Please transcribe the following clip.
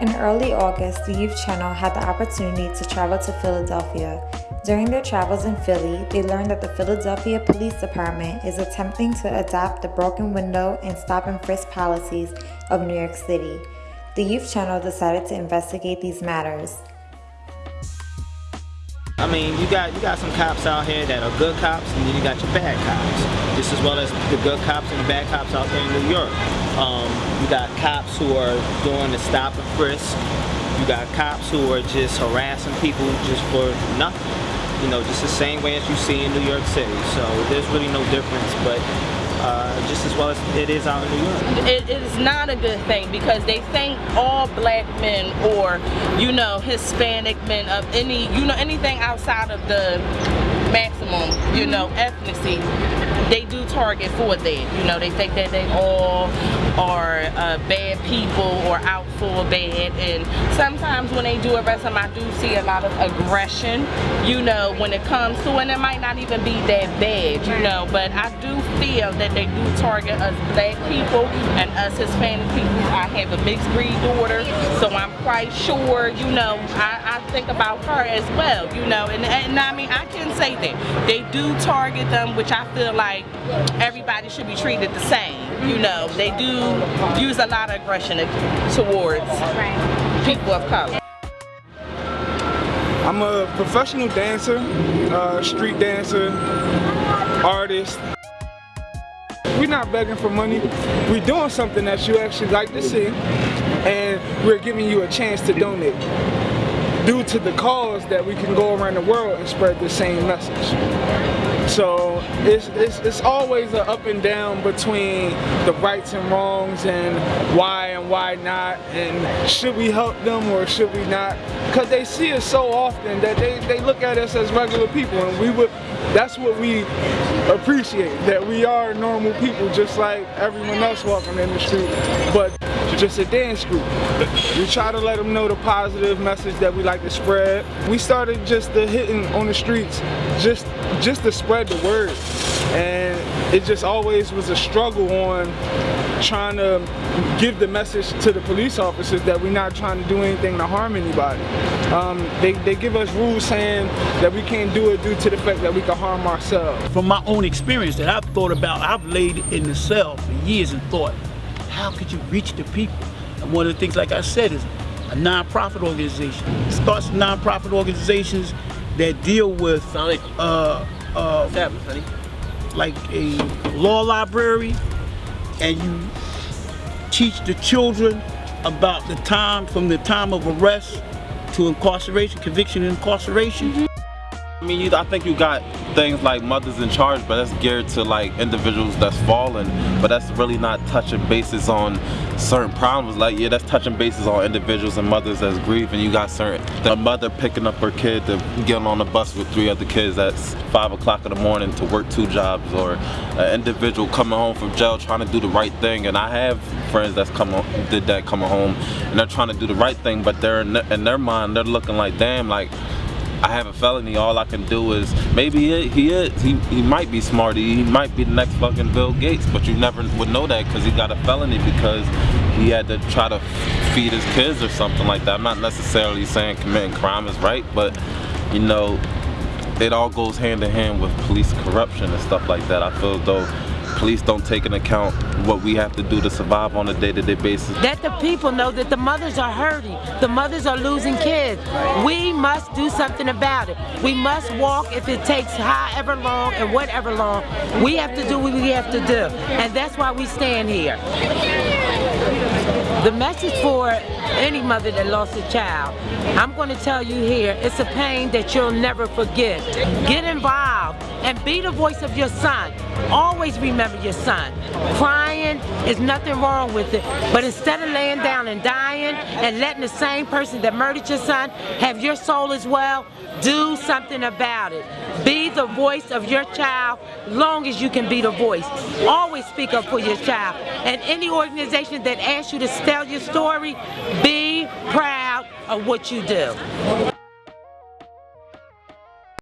In early August, the Youth Channel had the opportunity to travel to Philadelphia. During their travels in Philly, they learned that the Philadelphia Police Department is attempting to adapt the broken window and stop and frisk policies of New York City. The Youth Channel decided to investigate these matters. I mean, you got you got some cops out here that are good cops, and then you got your bad cops, just as well as the good cops and the bad cops out there in New York. Um, you got cops who are doing the stop and frisk. You got cops who are just harassing people just for nothing. You know, just the same way as you see in New York City. So there's really no difference, but uh, just as well as it is out in New York. It, it is not a good thing because they think all black men or, you know, Hispanic men of any, you know, anything outside of the maximum, you know, ethnicity, they do target for that. You know, they think that they all are uh, bad people or out for bad. And sometimes when they do arrest them, I do see a lot of aggression, you know, when it comes to, and it might not even be that bad, you know, but I do feel that they do target us black people and us Hispanic people. I have a mixed breed daughter, so I'm quite sure, you know, I, I think about her as well, you know, and, and I mean, I can say that. They do target them, which I feel like everybody should be treated the same, you know. They do use a lot of aggression towards people of color. I'm a professional dancer, uh, street dancer, artist. We're not begging for money. We're doing something that you actually like to see, and we're giving you a chance to donate due to the cause that we can go around the world and spread the same message. So it's, it's, it's always an up and down between the rights and wrongs and why and why not and should we help them or should we not? Because they see us so often that they, they look at us as regular people and we would that's what we appreciate that we are normal people just like everyone else walking in the street. But just a dance group. We try to let them know the positive message that we like to spread. We started just the hitting on the streets, just just to spread the word. And it just always was a struggle on trying to give the message to the police officers that we're not trying to do anything to harm anybody. Um, they, they give us rules saying that we can't do it due to the fact that we can harm ourselves. From my own experience that I've thought about, I've laid in the cell for years and thought, how could you reach the people? And one of the things, like I said, is a non-profit organization. It starts non-profit organizations that deal with uh, uh, like a law library and you teach the children about the time from the time of arrest to incarceration, conviction and incarceration. Mm -hmm. I mean, you, I think you got things like Mothers in Charge, but that's geared to like individuals that's fallen, but that's really not touching bases on certain problems. Like, yeah, that's touching bases on individuals and mothers that's grieving. You got certain, a mother picking up her kid to get on a bus with three other kids at five o'clock in the morning to work two jobs, or an individual coming home from jail trying to do the right thing. And I have friends that's come did that coming home, and they're trying to do the right thing, but they're in, in their mind, they're looking like, damn, like, I have a felony, all I can do is, maybe he, he is, he, he might be smart, he might be the next fucking Bill Gates, but you never would know that because he got a felony because he had to try to feed his kids or something like that. I'm not necessarily saying committing crime is right, but you know, it all goes hand in hand with police corruption and stuff like that. I feel though police don't take into account what we have to do to survive on a day-to-day -day basis. Let the people know that the mothers are hurting. The mothers are losing kids. We must do something about it. We must walk if it takes however long and whatever long. We have to do what we have to do. And that's why we stand here. The message for any mother that lost a child, I'm going to tell you here, it's a pain that you'll never forget. Get involved and be the voice of your son. Always remember your son. Crying is nothing wrong with it, but instead of laying down and dying and letting the same person that murdered your son have your soul as well, do something about it. Be the voice of your child long as you can be the voice. Always speak up for your child. And any organization that asks you to tell your story, be proud of what you do.